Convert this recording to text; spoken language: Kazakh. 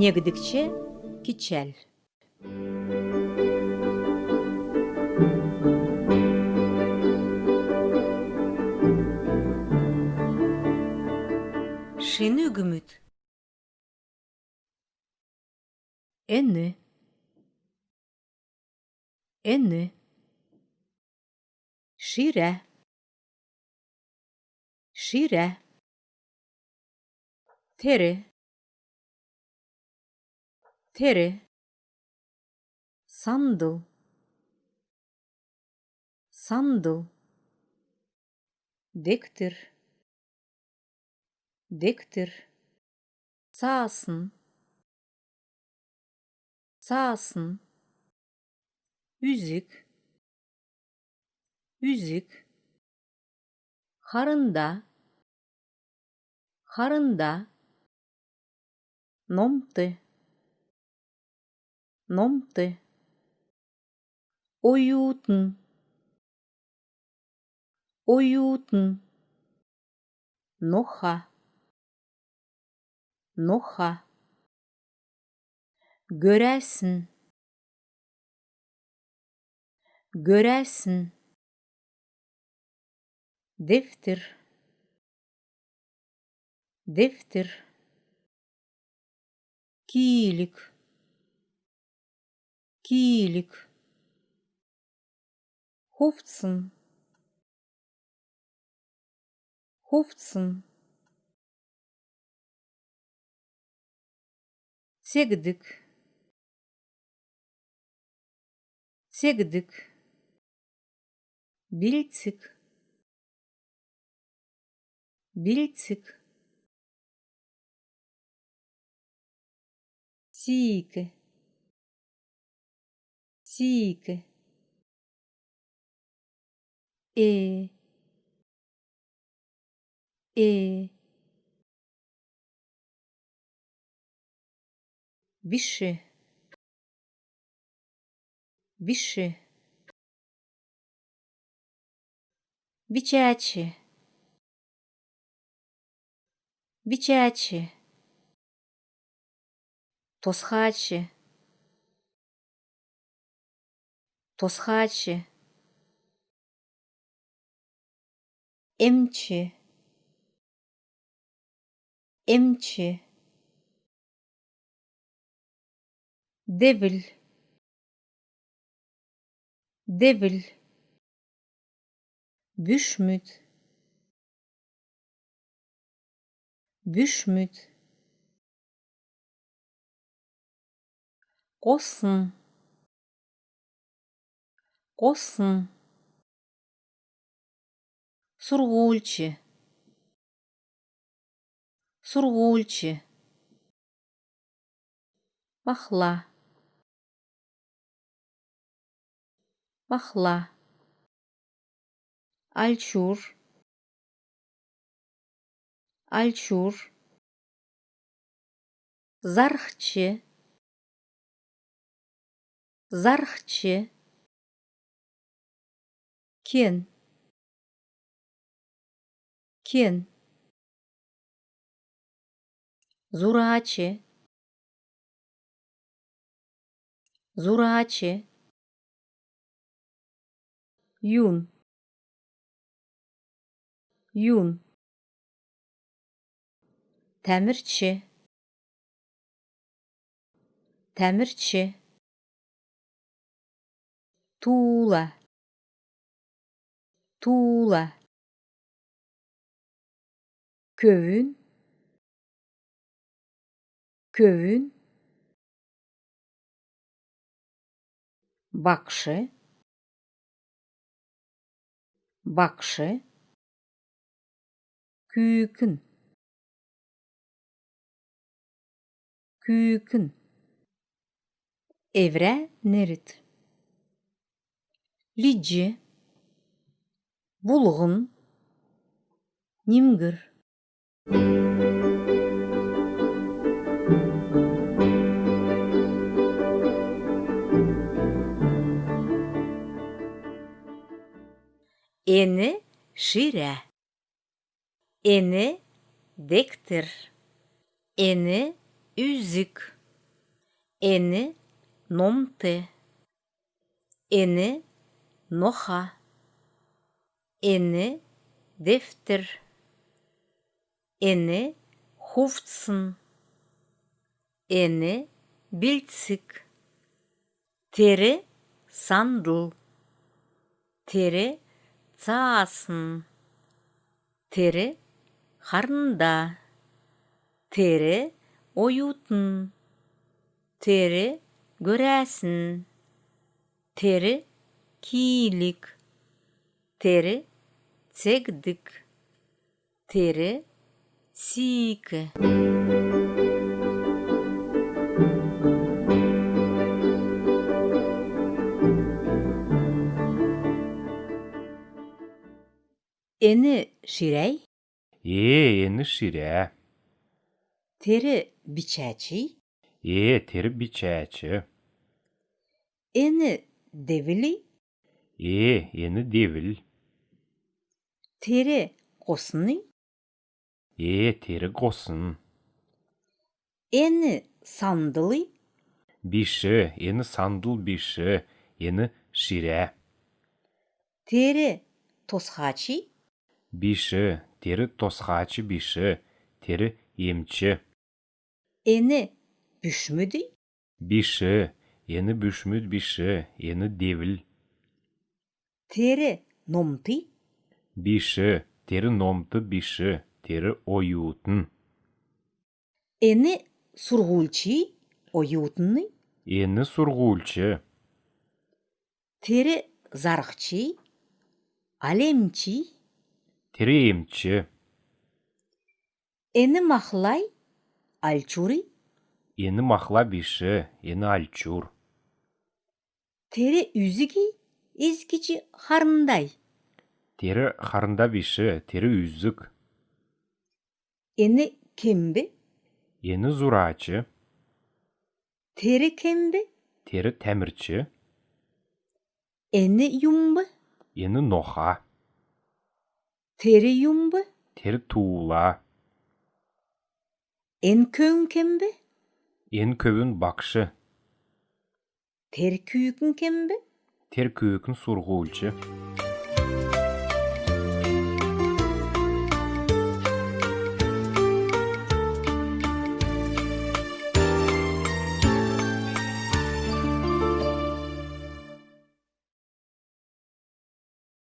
негдикче кичел шыны үгүмүт эни эни шире шире тери тери сандыл сандыл дектір дектір саасын саасын үзік үзік қарында қарында номты номты уютн уютн ноха. Ноха. Көрәсін көрәсін дефтер дефтер киілік киілік хуфтсын хуфтсын сегдік сегдік бильцик бильцик сийке Сик. Э. Э. Бише. Бише. Бичачи. Бичачи. Тосхачи. Тосхачи. Эмчи. Эмчи. Девил девил бüşмүт бüşмүт қосын қосын сургуульчы сургуульчы махла махла альчур альчур зархчы зархчы кен кен зурачы юн юн тәмірчі тәмірчі тула тула köyün köyün bakşı. Bakşı. Küykün küykün evre nerit. Lici. Bulğun нимгір Ені шире, ені дектір, ені үзік. Ені номты. Ені ноха. Ені дефтер. Ені хуфтсын. Ені бильцик. Тері сандыл. Тері цаасын. Тері қарында. Тері оютын. Тері көрәсін. Тері кийлик. Тері цегдік. Тері сийкі. Ені ширәй, Е, ені ширя. тері бичәчі, Е, тері бичәчі. ені девілі, Е, ені девіл. Қосыны, Е, тері қосын. ені сандылы, Биші, ені сандыл биші. Ені ширя. тері тосхачы, Биші, тері тосхачы биші. Тері емчі. ені бүшмүді, Биші, ені бүшмүд биші. Ені девіл. тері номты, Биші, тері номты биші. Тері оютын. ені сургулчы, оютыны, Ені сургулчы. тері зарықчы, алемчі, Тері емчі. ені махлай, альчуры, Ені махла биші. Ені альчур. тері үзігі, езгічі харындай, Тері қарында биші. Тері үзік. ені кембі, Ені зурачы. тері кембі, Тері тәмірчі. ені юмбы, Ені ноха. тері юмбы, Тері туыла. ен көң кембі, Ен көбін бақшы. тері күйікін кембі, Тер көкін сургулчы.